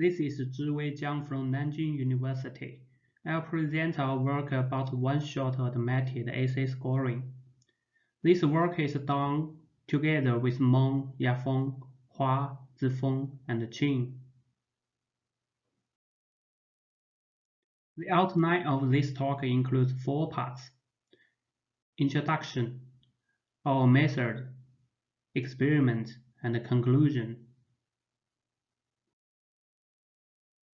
This is Zhiwei Jiang from Nanjing University. I'll present our work about one-shot automated essay scoring. This work is done together with Meng, Yafeng, Hua, Zifeng, and Qin. The outline of this talk includes four parts. Introduction, our method, experiment, and conclusion.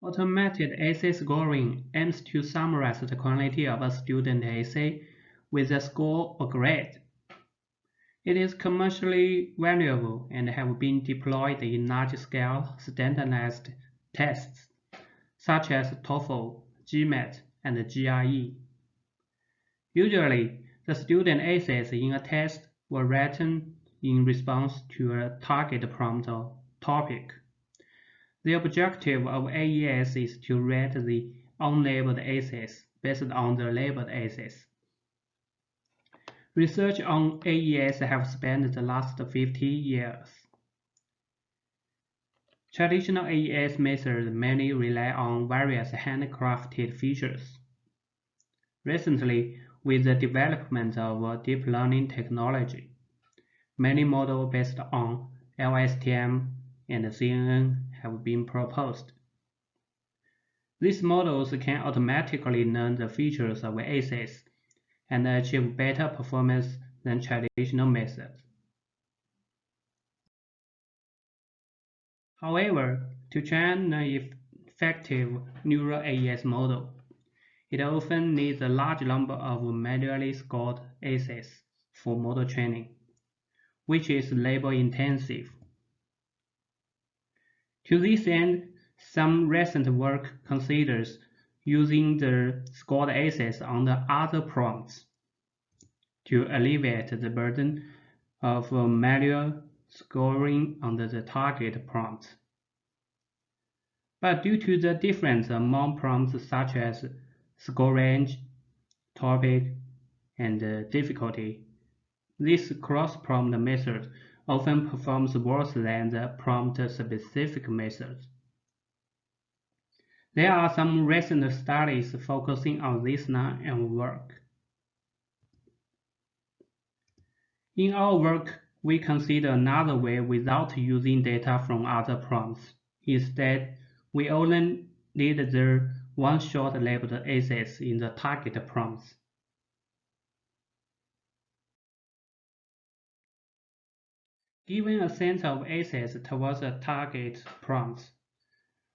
Automated essay scoring aims to summarize the quality of a student essay with a score or grade. It is commercially valuable and have been deployed in large-scale standardized tests such as TOEFL, GMAT, and GRE. Usually, the student essays in a test were written in response to a target prompt or topic. The objective of AES is to rate the unlabeled essays based on the labeled essays. Research on AES have spanned the last 50 years. Traditional AES methods mainly rely on various handcrafted features. Recently, with the development of deep learning technology, many models based on LSTM and CNN have been proposed. These models can automatically learn the features of essays and achieve better performance than traditional methods. However, to train an effective neural AES model, it often needs a large number of manually scored essays for model training, which is labor intensive. To this end, some recent work considers using the scored essays on the other prompts to alleviate the burden of manual scoring on the target prompt. But due to the difference among prompts such as score range, topic, and uh, difficulty, this cross-prompt method often performs worse than the prompt-specific methods. There are some recent studies focusing on this line of work. In our work, we consider another way without using data from other prompts. Instead, we only need the one-shot labeled essays in the target prompts. Given a set of essays towards a target prompt,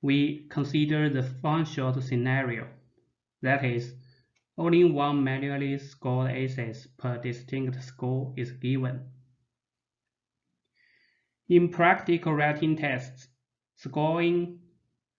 we consider the one-shot scenario. That is, only one manually scored essay per distinct score is given. In practical writing tests, scoring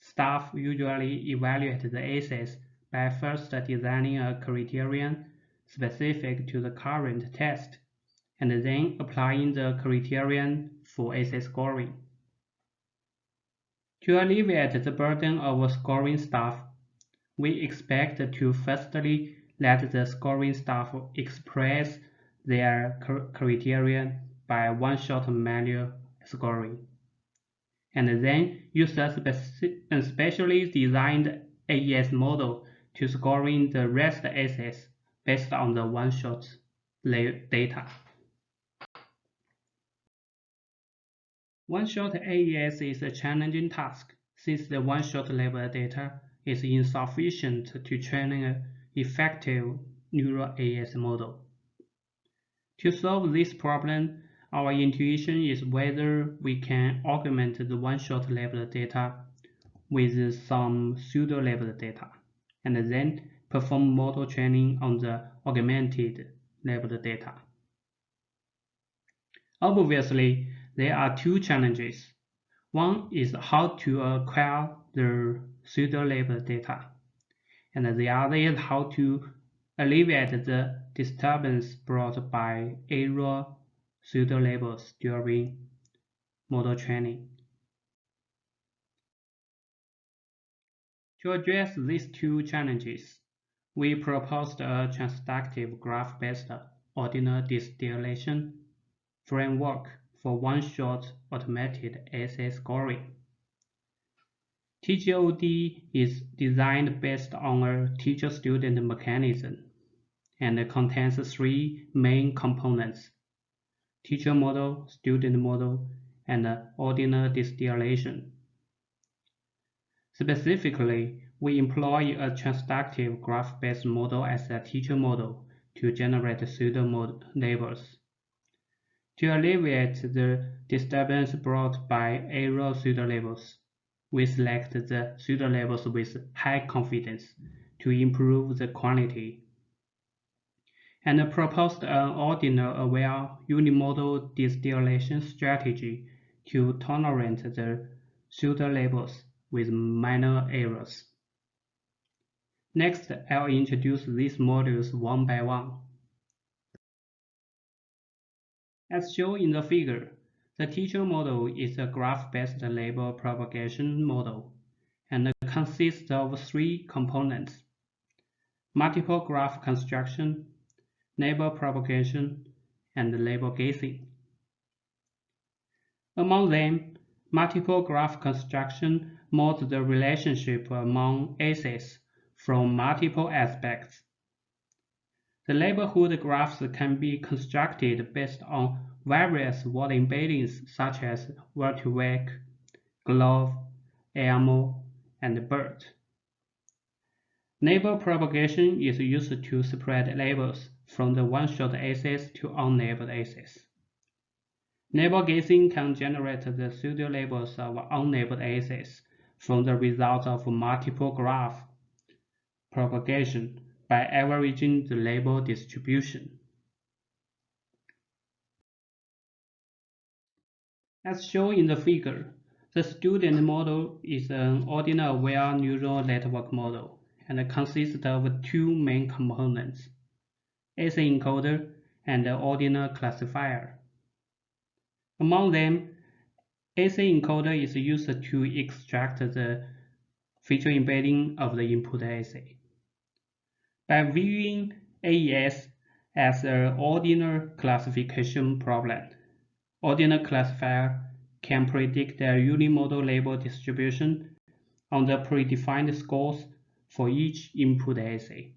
staff usually evaluate the essays by first designing a criterion specific to the current test and then applying the criterion for essay scoring. To alleviate the burden of scoring staff, we expect to firstly let the scoring staff express their criterion by one-shot manual scoring, and then use a specially designed AES model to scoring the rest essays based on the one-shot data. One-shot AES is a challenging task since the one-shot label data is insufficient to train an effective neural AES model. To solve this problem, our intuition is whether we can augment the one-shot labeled data with some pseudo-labeled data, and then perform model training on the augmented labeled data. Obviously, there are two challenges. One is how to acquire the pseudo-label data, and the other is how to alleviate the disturbance brought by error pseudo-labels during model training. To address these two challenges, we proposed a transductive graph-based ordinal distillation framework for one-shot automated essay scoring. TGOD is designed based on a teacher-student mechanism and contains three main components, teacher model, student model, and ordinal distillation. Specifically, we employ a transductive graph-based model as a teacher model to generate pseudo-labels. To alleviate the disturbance brought by error pseudo-labels, we select the pseudo-labels with high confidence to improve the quality and proposed an ordinal-aware unimodal distillation strategy to tolerate the pseudo-labels with minor errors. Next, I'll introduce these modules one by one. As shown in the figure, the teacher model is a graph-based label propagation model and consists of three components, multiple graph construction, label propagation, and label guessing. Among them, multiple graph construction models the relationship among essays from multiple aspects. The neighborhood graphs can be constructed based on various word embeddings such as word2vec, GloVe, ELMo, and BERT. Label propagation is used to spread labels from the one-shot essays to unlabeled essays. Label guessing can generate the pseudo-labels of unlabeled essays from the result of multiple graph propagation by averaging the label distribution. As shown in the figure, the student model is an ordinal-aware neural network model and consists of two main components, essay encoder and ordinal classifier. Among them, essay encoder is used to extract the feature embedding of the input essay. By viewing AES as an ordinal classification problem, ordinal classifier can predict the unimodal label distribution on the predefined scores for each input essay.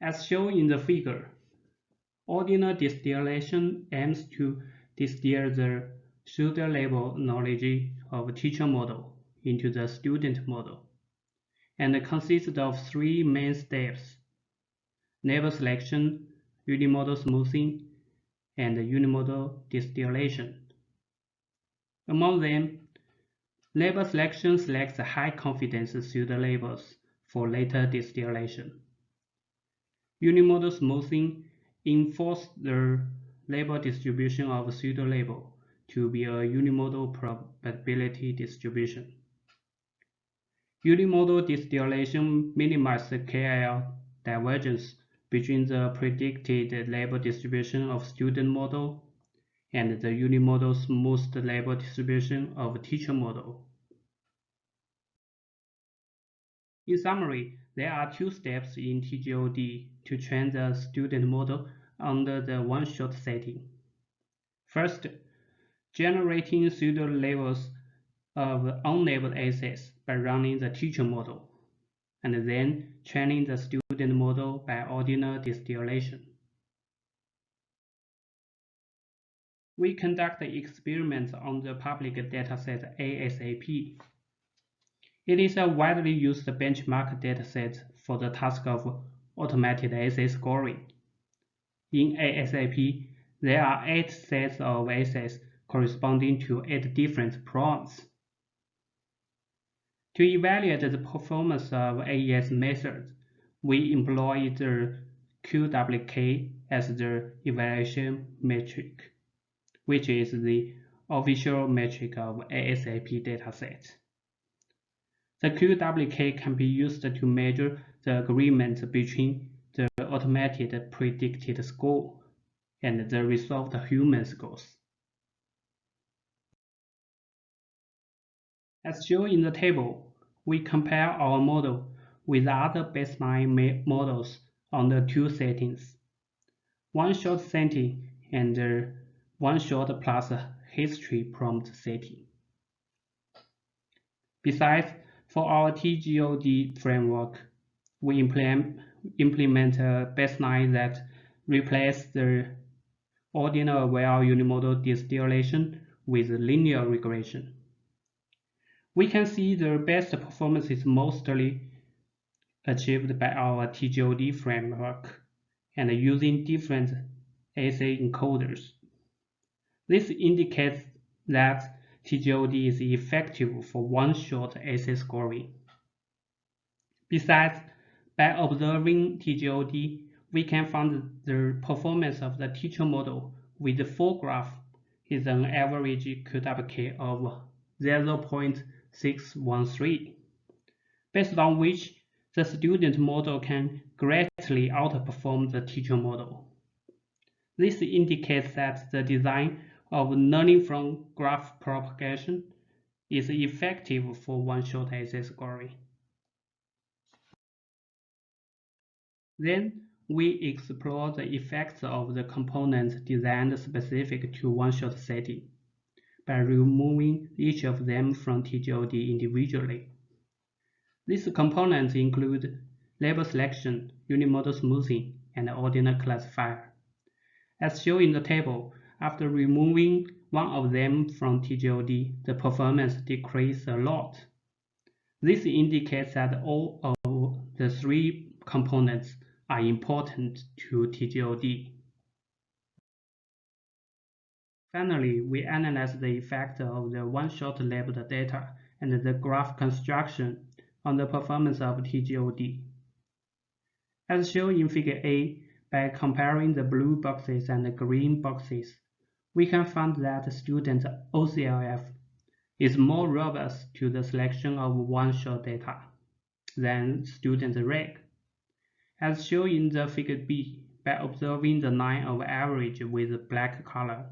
As shown in the figure, ordinal distillation aims to distill the pseudo-label knowledge of teacher model into the student model and consists of three main steps, label selection, unimodal smoothing, and unimodal distillation. Among them, label selection selects high-confidence pseudo-labels for later distillation. Unimodal smoothing enforces the label distribution of pseudo-label to be a unimodal probability distribution. Unimodal distillation minimizes KL divergence between the predicted label distribution of student model and the unimodal smoothed label distribution of teacher model. In summary, there are two steps in TGOD to train the student model under the one-shot setting. First, generating pseudo-labels of unlabeled essays by running the teacher model, and then training the student model by ordinal distillation. We conduct experiments on the public dataset ASAP. It is a widely used benchmark dataset for the task of automated essay scoring. In ASAP, there are eight sets of essays corresponding to eight different prompts. To evaluate the performance of AES methods, we employ the QWK as the evaluation metric, which is the official metric of ASAP dataset. The QWK can be used to measure the agreement between the automated predicted score and the resolved human scores. As shown in the table, we compare our model with other baseline models on the two settings, one-shot setting and uh, one-shot plus history prompt setting. Besides, for our TGOD framework, we implement, implement a baseline that replaces the ordinal well unimodal distillation with linear regression. We can see the best performance is mostly achieved by our TGOD framework and using different essay encoders. This indicates that TGOD is effective for one-shot essay scoring. Besides, by observing TGOD, we can find the performance of the teacher model with the full graph is an average QWK of 0.613, based on which the student model can greatly outperform the teacher model. This indicates that the design of learning from graph propagation is effective for one-shot essay scoring. Then we explore the effects of the components designed specific to one-shot setting by removing each of them from TGOD individually. These components include label selection, unimodal smoothing, and ordinal classifier. As shown in the table, after removing one of them from TGOD, the performance decreased a lot. This indicates that all of the three components are important to TGOD. Finally, we analyze the effect of the one-shot labeled data and the graph construction on the performance of TGOD. As shown in Figure A, by comparing the blue boxes and the green boxes, we can find that student OCLF is more robust to the selection of one-shot data than student REG. As shown in the Figure B, by observing the line of average with black color.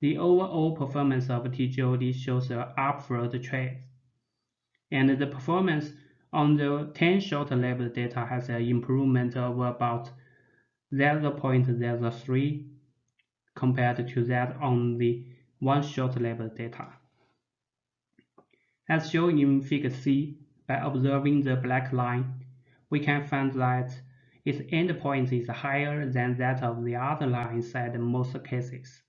The overall performance of TGOD shows an upward trend and the performance on the 10 shot level data has an improvement of about 0.03 compared to that on the one shot level data. As shown in Figure C, by observing the black line, we can find that its endpoint is higher than that of the other lines at most cases,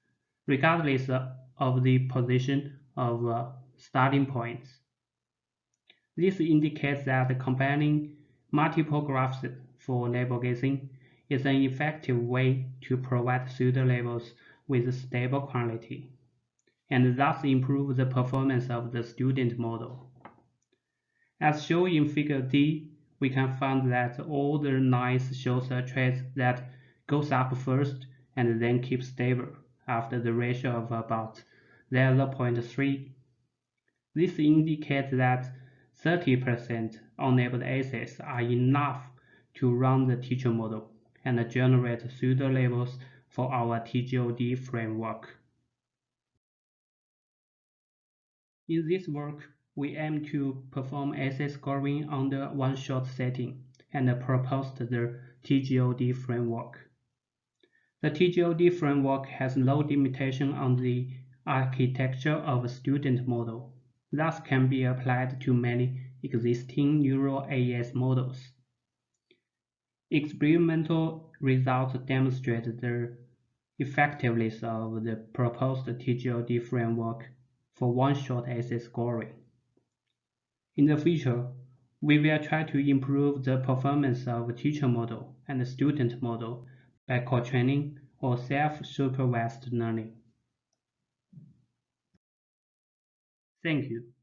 regardless of the position of uh, starting points. This indicates that combining multiple graphs for label guessing is an effective way to provide pseudo-labels with stable quality, and thus improve the performance of the student model. As shown in Figure D, we can find that all the lines shows a trend that goes up first and then keeps stable after the ratio of about 0.3. This indicates that 30% unlabeled essays are enough to run the teacher model and generate pseudo-labels for our TGOD framework. In this work, we aim to perform essay scoring under one-shot setting and proposed the TGOD framework. The TGOD framework has no limitation on the architecture of a student model thus can be applied to many existing neural AES models. Experimental results demonstrate the effectiveness of the proposed TGOD framework for one-shot essay scoring. In the future, we will try to improve the performance of teacher model and student model by co-training or self-supervised learning. Thank you.